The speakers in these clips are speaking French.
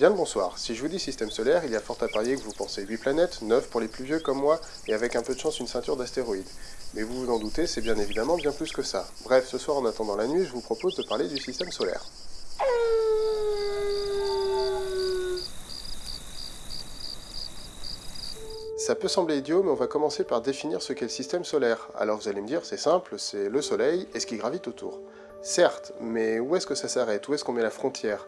Bien le bonsoir, si je vous dis système solaire, il y a fort à parier que vous pensez 8 planètes, 9 pour les plus vieux comme moi, et avec un peu de chance une ceinture d'astéroïdes. Mais vous vous en doutez, c'est bien évidemment bien plus que ça. Bref, ce soir en attendant la nuit, je vous propose de parler du système solaire. Ça peut sembler idiot, mais on va commencer par définir ce qu'est le système solaire. Alors vous allez me dire, c'est simple, c'est le Soleil et ce qui gravite autour. Certes, mais où est-ce que ça s'arrête? Où est-ce qu'on met la frontière?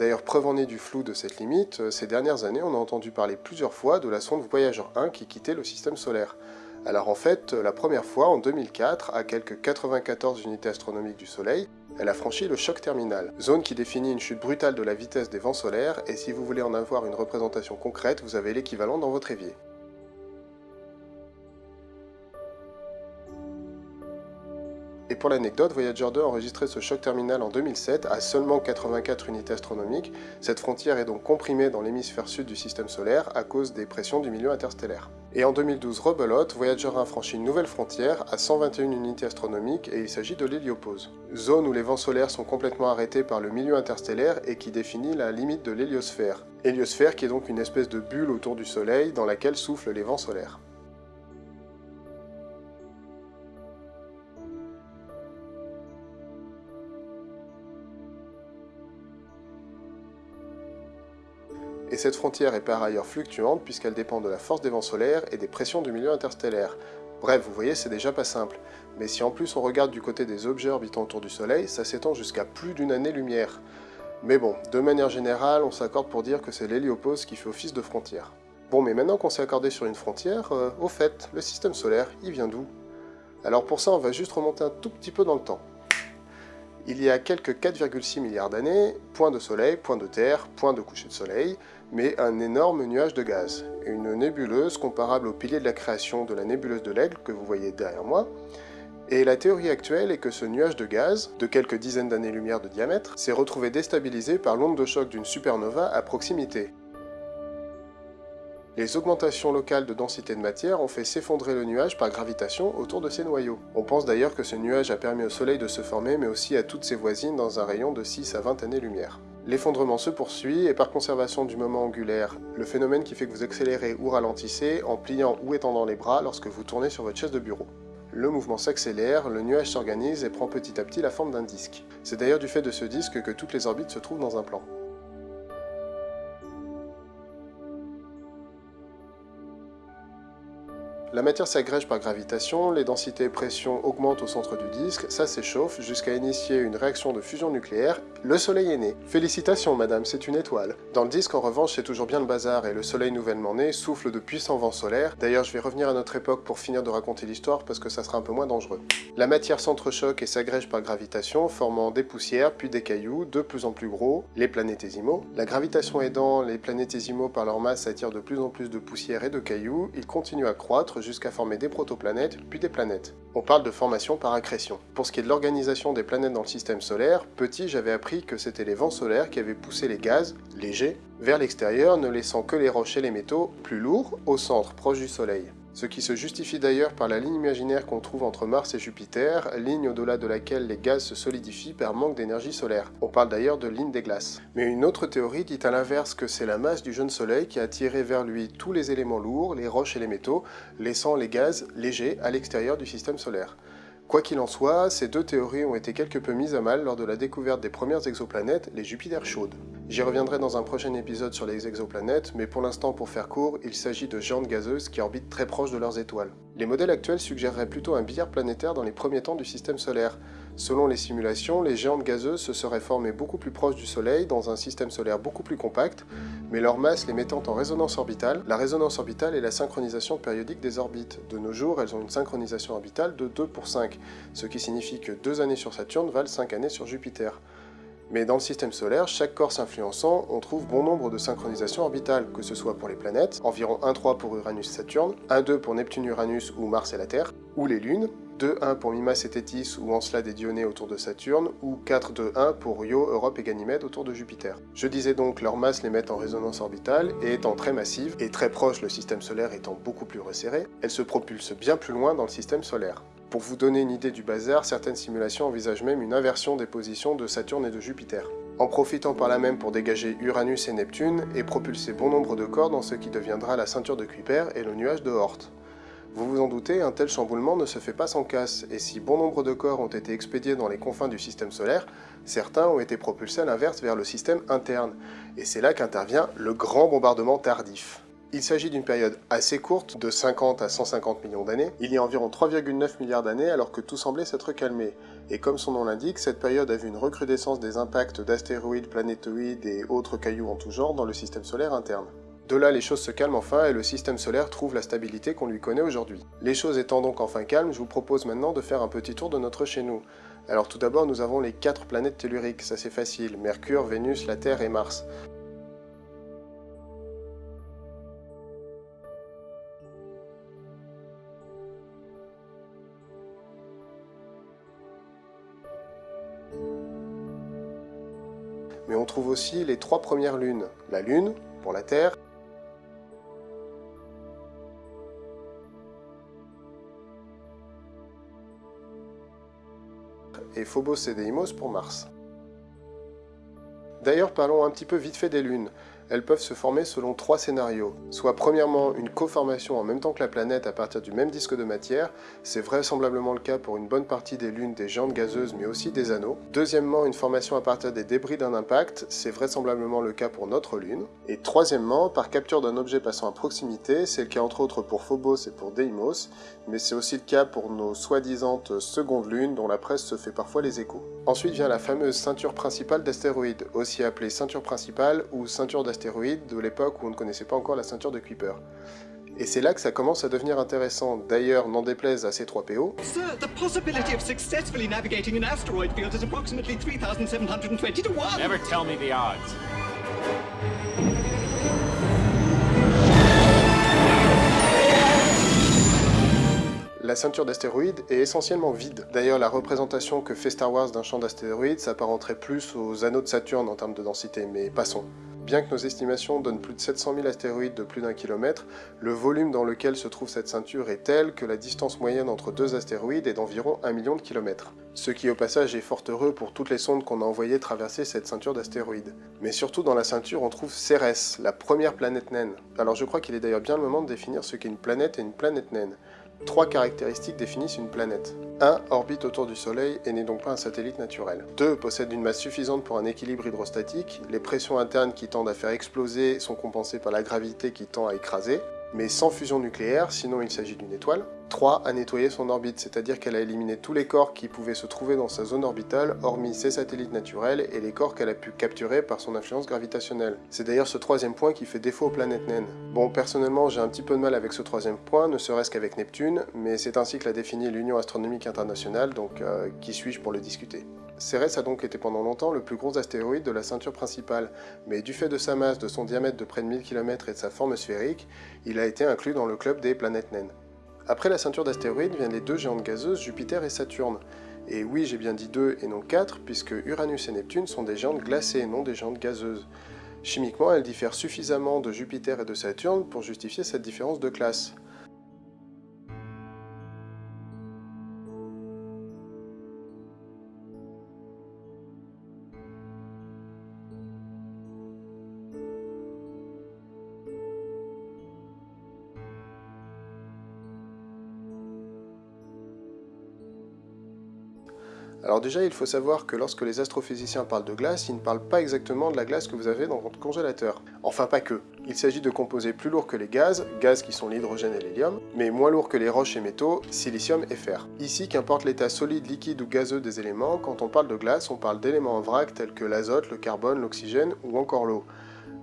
D'ailleurs, preuve en est du flou de cette limite, euh, ces dernières années, on a entendu parler plusieurs fois de la sonde Voyager 1 qui quittait le système solaire. Alors en fait, la première fois, en 2004, à quelques 94 unités astronomiques du Soleil, elle a franchi le choc terminal, zone qui définit une chute brutale de la vitesse des vents solaires, et si vous voulez en avoir une représentation concrète, vous avez l'équivalent dans votre évier. Et pour l'anecdote, Voyager 2 a enregistré ce choc terminal en 2007 à seulement 84 unités astronomiques. Cette frontière est donc comprimée dans l'hémisphère sud du système solaire à cause des pressions du milieu interstellaire. Et en 2012, rebelote, Voyager 1 franchit une nouvelle frontière à 121 unités astronomiques et il s'agit de l'héliopause. Zone où les vents solaires sont complètement arrêtés par le milieu interstellaire et qui définit la limite de l'héliosphère. Héliosphère qui est donc une espèce de bulle autour du Soleil dans laquelle soufflent les vents solaires. Et cette frontière est par ailleurs fluctuante puisqu'elle dépend de la force des vents solaires et des pressions du milieu interstellaire. Bref, vous voyez, c'est déjà pas simple. Mais si en plus on regarde du côté des objets orbitant autour du Soleil, ça s'étend jusqu'à plus d'une année-lumière. Mais bon, de manière générale, on s'accorde pour dire que c'est l'héliopause qui fait office de frontière. Bon, mais maintenant qu'on s'est accordé sur une frontière, euh, au fait, le système solaire, il vient d'où? Alors pour ça, on va juste remonter un tout petit peu dans le temps. Il y a quelques 4,6 milliards d'années, point de soleil, point de terre, point de coucher de soleil, mais un énorme nuage de gaz, une nébuleuse comparable au pilier de la création de la nébuleuse de l'Aigle que vous voyez derrière moi, et la théorie actuelle est que ce nuage de gaz, de quelques dizaines d'années-lumière de diamètre, s'est retrouvé déstabilisé par l'onde de choc d'une supernova à proximité, les augmentations locales de densité de matière ont fait s'effondrer le nuage par gravitation autour de ses noyaux. On pense d'ailleurs que ce nuage a permis au Soleil de se former, mais aussi à toutes ses voisines dans un rayon de 6 à 20 années-lumière. L'effondrement se poursuit, et par conservation du moment angulaire, le phénomène qui fait que vous accélérez ou ralentissez en pliant ou étendant les bras lorsque vous tournez sur votre chaise de bureau. Le mouvement s'accélère, le nuage s'organise et prend petit à petit la forme d'un disque. C'est d'ailleurs du fait de ce disque que toutes les orbites se trouvent dans un plan. La matière s'agrège par gravitation, les densités et pressions augmentent au centre du disque, ça s'échauffe jusqu'à initier une réaction de fusion nucléaire, le soleil est né. Félicitations madame, c'est une étoile. Dans le disque en revanche c'est toujours bien le bazar et le soleil nouvellement né souffle de puissants vents solaires, d'ailleurs je vais revenir à notre époque pour finir de raconter l'histoire parce que ça sera un peu moins dangereux. La matière s'entrechoque et s'agrège par gravitation, formant des poussières puis des cailloux de plus en plus gros, les planétésimaux. La gravitation aidant, les planétésimaux par leur masse attirent de plus en plus de poussières et de cailloux, ils continuent à croître jusqu'à former des protoplanètes, puis des planètes. On parle de formation par accrétion. Pour ce qui est de l'organisation des planètes dans le système solaire, petit j'avais appris que c'était les vents solaires qui avaient poussé les gaz, légers, vers l'extérieur, ne laissant que les roches et les métaux, plus lourds, au centre, proche du Soleil ce qui se justifie d'ailleurs par la ligne imaginaire qu'on trouve entre Mars et Jupiter, ligne au-delà de laquelle les gaz se solidifient par manque d'énergie solaire. On parle d'ailleurs de ligne des glaces. Mais une autre théorie dit à l'inverse que c'est la masse du jeune Soleil qui a attiré vers lui tous les éléments lourds, les roches et les métaux, laissant les gaz légers à l'extérieur du système solaire. Quoi qu'il en soit, ces deux théories ont été quelque peu mises à mal lors de la découverte des premières exoplanètes, les Jupiter chaudes. J'y reviendrai dans un prochain épisode sur les exoplanètes, mais pour l'instant pour faire court, il s'agit de géantes gazeuses qui orbitent très proches de leurs étoiles. Les modèles actuels suggéreraient plutôt un billard planétaire dans les premiers temps du système solaire. Selon les simulations, les géantes gazeuses se seraient formées beaucoup plus proches du Soleil, dans un système solaire beaucoup plus compact, mais leur masse les mettant en résonance orbitale. La résonance orbitale est la synchronisation périodique des orbites. De nos jours, elles ont une synchronisation orbitale de 2 pour 5, ce qui signifie que 2 années sur Saturne valent 5 années sur Jupiter. Mais dans le système solaire, chaque corps s'influençant, on trouve bon nombre de synchronisations orbitales, que ce soit pour les planètes, environ 1,3 pour Uranus-Saturne, 1,2 pour Neptune-Uranus ou Mars et la Terre, ou les lunes, 2-1 pour Mimas et Tétis ou Encelade et Dionée autour de Saturne, ou 4-2-1 pour Io, Europe et Ganymède autour de Jupiter. Je disais donc leur masse les met en résonance orbitale, et étant très massive, et très proche le système solaire étant beaucoup plus resserré, elles se propulsent bien plus loin dans le système solaire. Pour vous donner une idée du bazar, certaines simulations envisagent même une inversion des positions de Saturne et de Jupiter. en profitant par là même pour dégager Uranus et Neptune et propulser bon nombre de corps dans ce qui deviendra la ceinture de Kuiper et le nuage de Oort. Vous vous en doutez, un tel chamboulement ne se fait pas sans casse, et si bon nombre de corps ont été expédiés dans les confins du système solaire, certains ont été propulsés à l'inverse vers le système interne, et c'est là qu'intervient le grand bombardement tardif. Il s'agit d'une période assez courte, de 50 à 150 millions d'années. Il y a environ 3,9 milliards d'années alors que tout semblait s'être calmé. Et comme son nom l'indique, cette période a vu une recrudescence des impacts d'astéroïdes, planétoïdes et autres cailloux en tout genre dans le système solaire interne. De là, les choses se calment enfin et le système solaire trouve la stabilité qu'on lui connaît aujourd'hui. Les choses étant donc enfin calmes, je vous propose maintenant de faire un petit tour de notre chez nous. Alors tout d'abord, nous avons les 4 planètes telluriques, ça c'est facile, Mercure, Vénus, la Terre et Mars. mais on trouve aussi les trois premières lunes. La Lune, pour la Terre, Phobos et Deimos pour Mars. D'ailleurs, parlons un petit peu vite fait des lunes elles peuvent se former selon trois scénarios. Soit premièrement une coformation en même temps que la planète à partir du même disque de matière, c'est vraisemblablement le cas pour une bonne partie des lunes des géantes gazeuses mais aussi des anneaux. Deuxièmement, une formation à partir des débris d'un impact, c'est vraisemblablement le cas pour notre lune. Et troisièmement, par capture d'un objet passant à proximité, c'est le cas entre autres pour Phobos et pour Deimos, mais c'est aussi le cas pour nos soi-disant secondes lunes dont la presse se fait parfois les échos. Ensuite vient la fameuse ceinture principale d'astéroïdes, aussi appelée ceinture principale ou ceinture d'astéroïdes de l'époque où on ne connaissait pas encore la ceinture de Kuiper. Et c'est là que ça commence à devenir intéressant. D'ailleurs, n'en déplaise à ces 3 PO. La ceinture d'astéroïdes est essentiellement vide. D'ailleurs, la représentation que fait Star Wars d'un champ d'astéroïdes s'apparenterait plus aux anneaux de Saturne en termes de densité, mais passons. Bien que nos estimations donnent plus de 700 000 astéroïdes de plus d'un kilomètre, le volume dans lequel se trouve cette ceinture est tel que la distance moyenne entre deux astéroïdes est d'environ 1 million de kilomètres. Ce qui au passage est fort heureux pour toutes les sondes qu'on a envoyées traverser cette ceinture d'astéroïdes. Mais surtout dans la ceinture on trouve Cérès, la première planète naine. Alors je crois qu'il est d'ailleurs bien le moment de définir ce qu'est une planète et une planète naine. Trois caractéristiques définissent une planète. 1. Orbite autour du Soleil et n'est donc pas un satellite naturel. 2. Possède une masse suffisante pour un équilibre hydrostatique. Les pressions internes qui tendent à faire exploser sont compensées par la gravité qui tend à écraser mais sans fusion nucléaire, sinon il s'agit d'une étoile. 3. A nettoyé son orbite, c'est-à-dire qu'elle a éliminé tous les corps qui pouvaient se trouver dans sa zone orbitale, hormis ses satellites naturels et les corps qu'elle a pu capturer par son influence gravitationnelle. C'est d'ailleurs ce troisième point qui fait défaut aux planètes naines. Bon, personnellement, j'ai un petit peu de mal avec ce troisième point, ne serait-ce qu'avec Neptune, mais c'est ainsi que l'a défini l'Union Astronomique Internationale, donc euh, qui suis-je pour le discuter? Cérès a donc été pendant longtemps le plus gros astéroïde de la ceinture principale, mais du fait de sa masse, de son diamètre de près de 1000 km et de sa forme sphérique, il a été inclus dans le club des planètes naines. Après la ceinture d'astéroïdes viennent les deux géantes gazeuses Jupiter et Saturne. Et oui, j'ai bien dit deux et non quatre, puisque Uranus et Neptune sont des géantes glacées, non des géantes gazeuses. Chimiquement, elles diffèrent suffisamment de Jupiter et de Saturne pour justifier cette différence de classe. Alors déjà, il faut savoir que lorsque les astrophysiciens parlent de glace, ils ne parlent pas exactement de la glace que vous avez dans votre congélateur. Enfin pas que. Il s'agit de composés plus lourds que les gaz, gaz qui sont l'hydrogène et l'hélium, mais moins lourds que les roches et métaux, silicium et fer. Ici, qu'importe l'état solide, liquide ou gazeux des éléments, quand on parle de glace, on parle d'éléments en vrac tels que l'azote, le carbone, l'oxygène ou encore l'eau.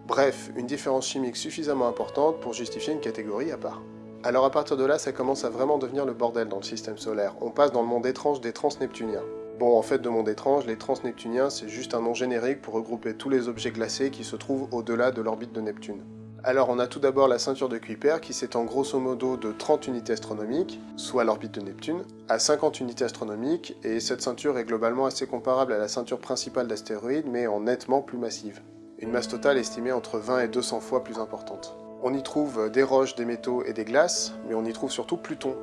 Bref, une différence chimique suffisamment importante pour justifier une catégorie à part. Alors à partir de là, ça commence à vraiment devenir le bordel dans le système solaire. On passe dans le monde étrange des transneptuniens. Bon, en fait, de monde étrange, les transneptuniens, c'est juste un nom générique pour regrouper tous les objets glacés qui se trouvent au-delà de l'orbite de Neptune. Alors on a tout d'abord la ceinture de Kuiper qui s'étend grosso modo de 30 unités astronomiques, soit l'orbite de Neptune, à 50 unités astronomiques, et cette ceinture est globalement assez comparable à la ceinture principale d'astéroïdes, mais en nettement plus massive. Une masse totale estimée entre 20 et 200 fois plus importante. On y trouve des roches, des métaux et des glaces, mais on y trouve surtout Pluton,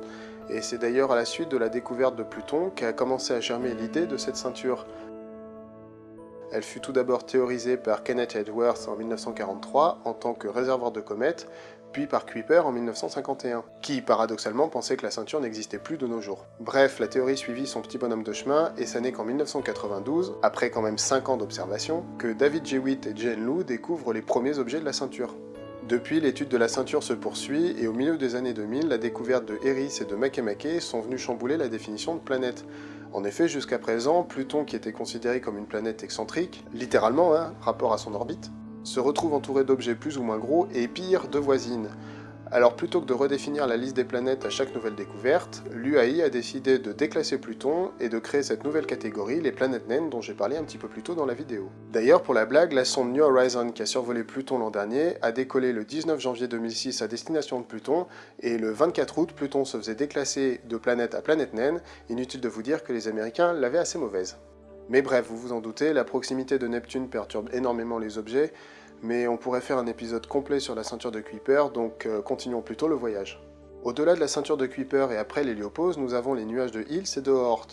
et c'est d'ailleurs à la suite de la découverte de Pluton qu'a commencé à germer l'idée de cette ceinture. Elle fut tout d'abord théorisée par Kenneth Edwards en 1943 en tant que réservoir de comètes, puis par Kuiper en 1951, qui paradoxalement pensait que la ceinture n'existait plus de nos jours. Bref, la théorie suivit son petit bonhomme de chemin, et ça n'est qu'en 1992, après quand même 5 ans d'observation, que David Jewitt et Jane Lou découvrent les premiers objets de la ceinture. Depuis, l'étude de la ceinture se poursuit, et au milieu des années 2000, la découverte de Eris et de Makemake sont venues chambouler la définition de planète. En effet, jusqu'à présent, Pluton, qui était considéré comme une planète excentrique, littéralement, hein, rapport à son orbite, se retrouve entouré d'objets plus ou moins gros et pire, de voisines. Alors plutôt que de redéfinir la liste des planètes à chaque nouvelle découverte, l'UAI a décidé de déclasser Pluton et de créer cette nouvelle catégorie, les planètes naines dont j'ai parlé un petit peu plus tôt dans la vidéo. D'ailleurs pour la blague, la sonde New Horizon qui a survolé Pluton l'an dernier a décollé le 19 janvier 2006 à destination de Pluton et le 24 août Pluton se faisait déclasser de planète à planète naine, inutile de vous dire que les Américains l'avaient assez mauvaise. Mais bref, vous vous en doutez, la proximité de Neptune perturbe énormément les objets, mais on pourrait faire un épisode complet sur la ceinture de Kuiper, donc euh, continuons plutôt le voyage. Au-delà de la ceinture de Kuiper et après l'héliopause, nous avons les nuages de Hills et de Oort.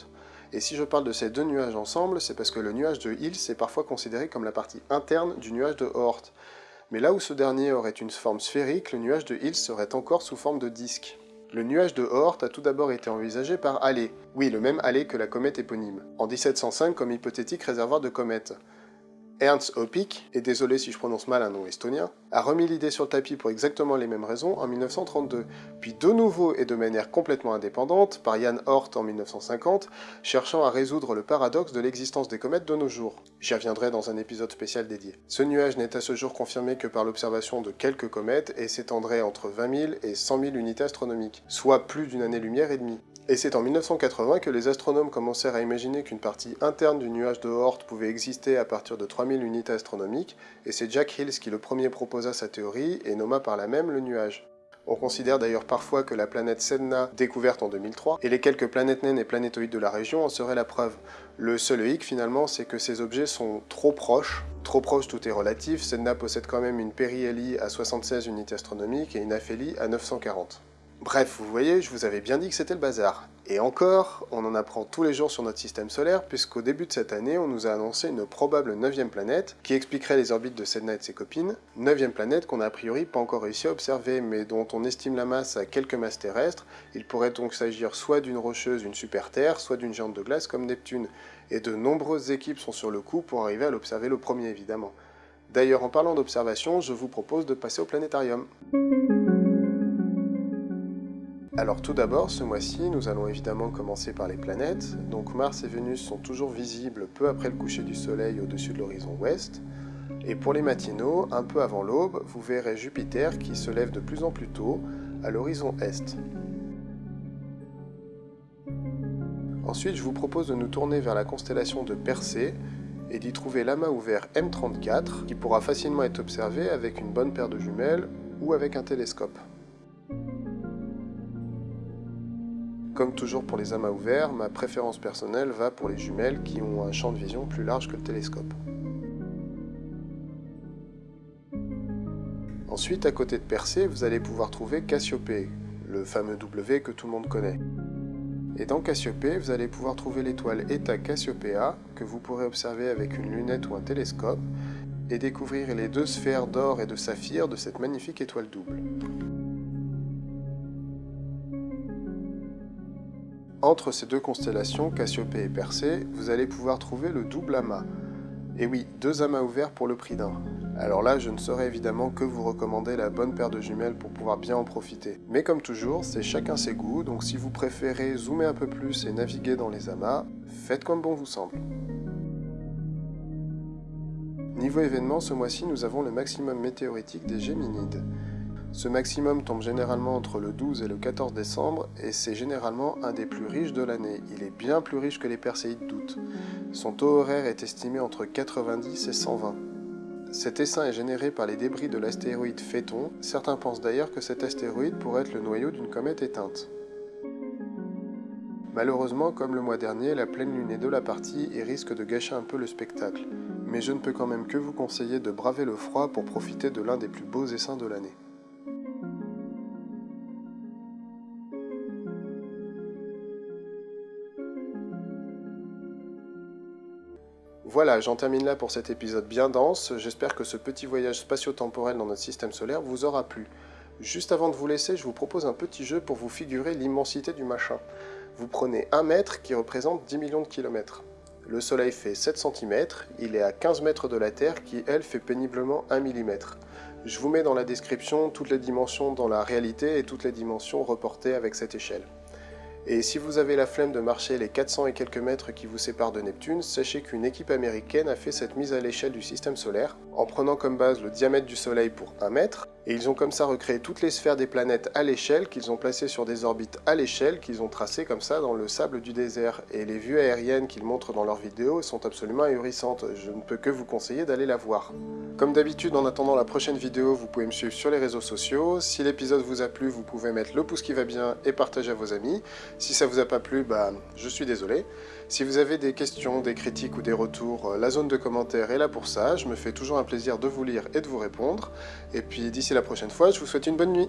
Et si je parle de ces deux nuages ensemble, c'est parce que le nuage de Hills est parfois considéré comme la partie interne du nuage de Oort. Mais là où ce dernier aurait une forme sphérique, le nuage de Hills serait encore sous forme de disque. Le nuage de Oort a tout d'abord été envisagé par Halley, oui le même Halley que la comète éponyme, en 1705 comme hypothétique réservoir de comètes. Ernst Opik, et désolé si je prononce mal un nom estonien, a remis l'idée sur le tapis pour exactement les mêmes raisons en 1932, puis de nouveau et de manière complètement indépendante par Jan Hort en 1950, cherchant à résoudre le paradoxe de l'existence des comètes de nos jours. J'y reviendrai dans un épisode spécial dédié. Ce nuage n'est à ce jour confirmé que par l'observation de quelques comètes et s'étendrait entre 20 000 et 100 000 unités astronomiques, soit plus d'une année-lumière et demie. Et c'est en 1980 que les astronomes commencèrent à imaginer qu'une partie interne du nuage de Oort pouvait exister à partir de 3000 unités astronomiques, et c'est Jack Hills qui le premier proposa sa théorie et nomma par la même le nuage. On considère d'ailleurs parfois que la planète Sedna, découverte en 2003, et les quelques planètes naines et planétoïdes de la région en seraient la preuve. Le seul hic finalement, c'est que ces objets sont trop proches. Trop proches, tout est relatif. Sedna possède quand même une périhélie à 76 unités astronomiques et une aphélie à 940. Bref, vous voyez, je vous avais bien dit que c'était le bazar. Et encore, on en apprend tous les jours sur notre système solaire, puisqu'au début de cette année, on nous a annoncé une probable neuvième planète, qui expliquerait les orbites de Sedna et de ses copines. Neuvième planète qu'on a a priori pas encore réussi à observer, mais dont on estime la masse à quelques masses terrestres. Il pourrait donc s'agir soit d'une rocheuse, une super Terre, soit d'une géante de glace comme Neptune. Et de nombreuses équipes sont sur le coup pour arriver à l'observer le premier, évidemment. D'ailleurs, en parlant d'observation, je vous propose de passer au planétarium. Alors tout d'abord, ce mois-ci, nous allons évidemment commencer par les planètes. Donc Mars et Vénus sont toujours visibles peu après le coucher du Soleil au-dessus de l'horizon ouest. Et pour les matinaux, un peu avant l'aube, vous verrez Jupiter qui se lève de plus en plus tôt à l'horizon est. Ensuite, je vous propose de nous tourner vers la constellation de Persée et d'y trouver l'amas ouvert M34 qui pourra facilement être observé avec une bonne paire de jumelles ou avec un télescope. Comme toujours pour les amas ouverts, ma préférence personnelle va pour les jumelles qui ont un champ de vision plus large que le télescope. Ensuite, à côté de Persée, vous allez pouvoir trouver Cassiopée, le fameux W que tout le monde connaît. Et dans Cassiopée, vous allez pouvoir trouver l'étoile Eta Cassiopea, que vous pourrez observer avec une lunette ou un télescope, et découvrir les deux sphères d'or et de saphir de cette magnifique étoile double. Entre ces deux constellations, Cassiopée et Persée, vous allez pouvoir trouver le double amas. Et oui, deux amas ouverts pour le prix d'un. Alors là, je ne saurais évidemment que vous recommander la bonne paire de jumelles pour pouvoir bien en profiter. Mais comme toujours, c'est chacun ses goûts, donc si vous préférez zoomer un peu plus et naviguer dans les amas, faites comme bon vous semble. Niveau événement, ce mois-ci, nous avons le maximum météoritique des Géminides. Ce maximum tombe généralement entre le 12 et le 14 décembre et c'est généralement un des plus riches de l'année. Il est bien plus riche que les Perséides d'août. Son taux horaire est estimé entre 90 et 120. Cet essaim est généré par les débris de l'astéroïde Phéton. Certains pensent d'ailleurs que cet astéroïde pourrait être le noyau d'une comète éteinte. Malheureusement, comme le mois dernier, la pleine lune est de la partie et risque de gâcher un peu le spectacle. Mais je ne peux quand même que vous conseiller de braver le froid pour profiter de l'un des plus beaux essaims de l'année. Voilà, j'en termine là pour cet épisode bien dense. J'espère que ce petit voyage spatio-temporel dans notre système solaire vous aura plu. Juste avant de vous laisser, je vous propose un petit jeu pour vous figurer l'immensité du machin. Vous prenez un mètre qui représente 10 millions de kilomètres. Le Soleil fait 7 cm, il est à 15 mètres de la Terre qui, elle, fait péniblement 1 mm. Je vous mets dans la description toutes les dimensions dans la réalité et toutes les dimensions reportées avec cette échelle. Et si vous avez la flemme de marcher les 400 et quelques mètres qui vous séparent de Neptune, sachez qu'une équipe américaine a fait cette mise à l'échelle du système solaire, en prenant comme base le diamètre du Soleil pour 1 mètre, et ils ont comme ça recréé toutes les sphères des planètes à l'échelle, qu'ils ont placées sur des orbites à l'échelle, qu'ils ont tracées comme ça dans le sable du désert. Et les vues aériennes qu'ils montrent dans leurs vidéos sont absolument ahurissantes, je ne peux que vous conseiller d'aller la voir. Comme d'habitude, en attendant la prochaine vidéo, vous pouvez me suivre sur les réseaux sociaux. Si l'épisode vous a plu, vous pouvez mettre le pouce qui va bien et partager à vos amis. Si ça vous a pas plu, bah, je suis désolé. Si vous avez des questions, des critiques ou des retours, euh, la zone de commentaires est là pour ça. Je me fais toujours un plaisir de vous lire et de vous répondre. Et puis d'ici la prochaine fois, je vous souhaite une bonne nuit.